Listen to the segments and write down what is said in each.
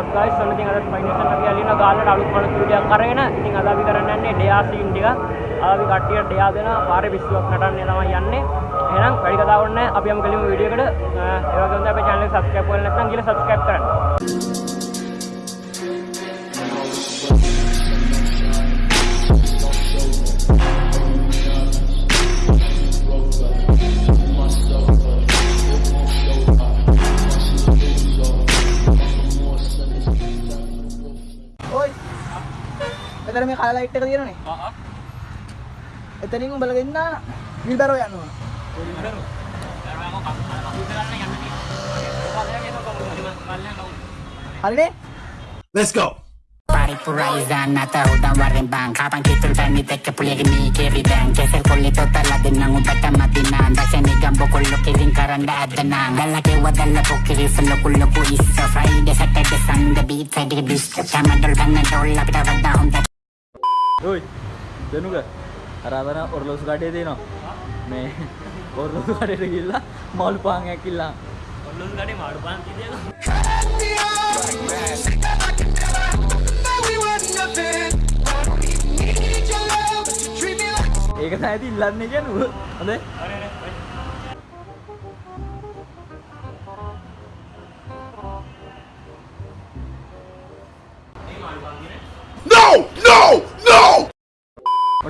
WhatsApp guys ඔන්න ඉතින් අද ෆයිනේෂන් එක කියලා ගාල්ලට අලුත් මලුත් වීඩියෝ එකක් අරගෙන ඉතින් අද අපි කරන්න යන්නේ ඩෙයා සීන් ටික. අද අපි කට්ටියට ඩෙයා දෙනවා පාරේ පිස්සුවක් නටන්නේ තමයි යන්නේ. එහෙනම් වැඩි කතාවක් නැහැ. අපි යමු කෙලින්ම වීඩියෝ එකට. ඒ වගේම තමයි අපේ channel එක subscribe කරලා නැත්නම් ගිහලා subscribe කරන්න. එතන මේ කල ලයිට් එක තියෙනනේ එතනින් උඹලා දෙන්න විල්බරෝ යනවා. හරිනේ? Let's go. Pari puraisan na tao da warin bang Kapang kitul tani teke pulyag ni kiri dan Kesel kulito talaga ng ubata matinan Dasya ni gambo kulo kiring karanda adanang Dalaki wadala po kiri sa lokulo po isa Friday, Saturday, Sunday, beat sa ඔයි දෙනුක අරාතන ඔරලොසු කඩේ තියෙනවා මේ ඔරලොසු කඩට ගිල්ලා මල් පාන් ඇකිල්ලා ඔල්ලුස් ගඩේ මාඩු පාන් ඒක ඇති ඉල්ලන්න කියනුව හොඳ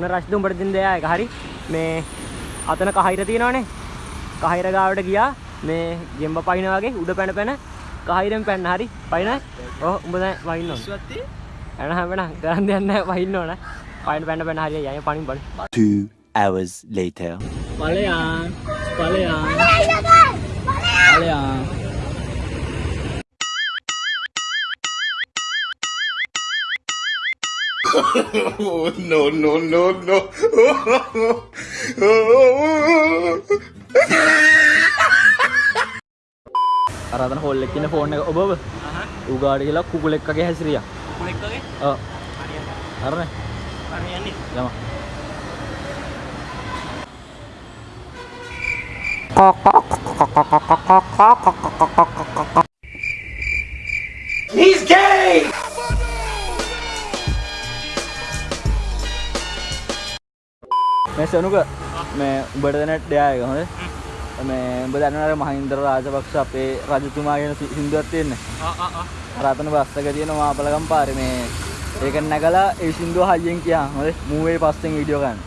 ඔන්න රශ්ද උඹට දින් දෙයා එක. හරි. මේ අතන කහිර තියෙනවනේ. කහිර ගාවට ගියා. මේ ගෙම්බ පයින වගේ උඩ පැන පැන කහිරෙන් පැන්න. හරි. පයින. ඔහ උඹ දැන් වහින්න ඕන. එන හැමන කරන්න දෙයක් නැහැ. වහින්න ඕන. පයින් පැන පැන හරි යයි පණින් බලන්න Two hours later. පලයන් පලයන් පලයන් no, no, no, no. අරතන හොල්ල එක්කන ෆෝන් එක. ඔබ උගාඩ කියලා කුකුල එක්කගේ හැසිරිය. කුලෙක් වගේ අරන හරි යන්නේ. යම. He's මේ සනුක මේ උඹට දෙන ඩයායක හොඳ? මේ උඹ දන්නවර මහින්දර රාජපක්ෂ අපේ රජතුමා කියන සින්දුවක් තියෙන්නේ. රතන බස්සක තියෙන මාපලගම් පාරේ මේ ඒක නැගලා ඒ සින්දුව හයියෙන් කියා. හොඳ? මූවේ පස්සෙන් වීඩියෝ ගන්න.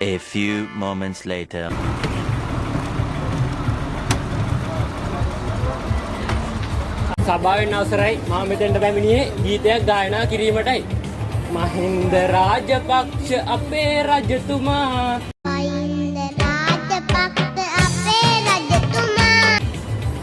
A few moments later. සභාවෙන් අවසරයි. මම මෙතෙන්ට පැමිණියේ ගීතයක් ගායනා කිරීමටයි මහින්ද රාජපක්ෂ අපේ රජතුමා අයින්ද රාජපක්ෂ අපේ රජතුමා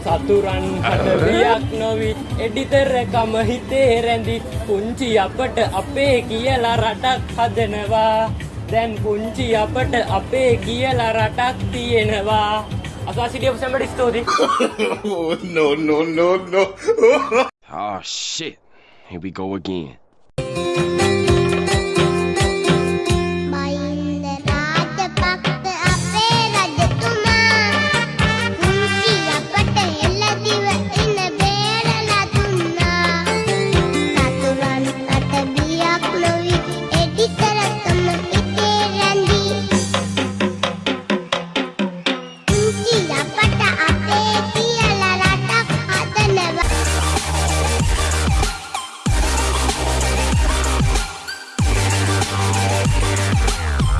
සතුරන් හටවියක් නොවි එඩිතරකම හිතේ රැඳි පුංචි අපට අපේ කියලා රටක් හදනවා දැන් පුංචි අපට අපේ කියලා රටක් තියෙනවා අසා සිටිය සැමට ස්තෝතියි Oh, no, no, no, no. Oh shit. Here we go again.